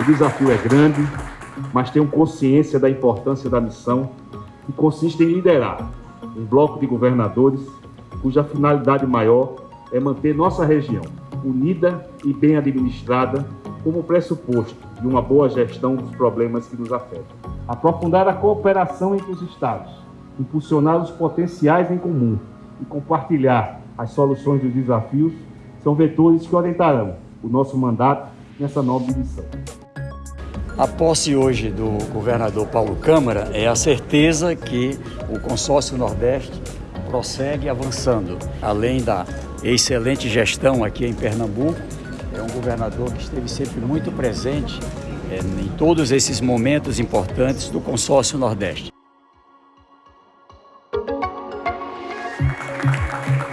O desafio é grande, mas tenho consciência da importância da missão, que consiste em liderar um bloco de governadores cuja finalidade maior é manter nossa região unida e bem administrada como pressuposto de uma boa gestão dos problemas que nos afetam. Aprofundar a cooperação entre os Estados, impulsionar os potenciais em comum e compartilhar as soluções dos desafios são vetores que orientarão o nosso mandato nessa nova missão. A posse hoje do governador Paulo Câmara é a certeza que o consórcio Nordeste prossegue avançando. Além da excelente gestão aqui em Pernambuco, é um governador que esteve sempre muito presente é, em todos esses momentos importantes do consórcio Nordeste. Aplausos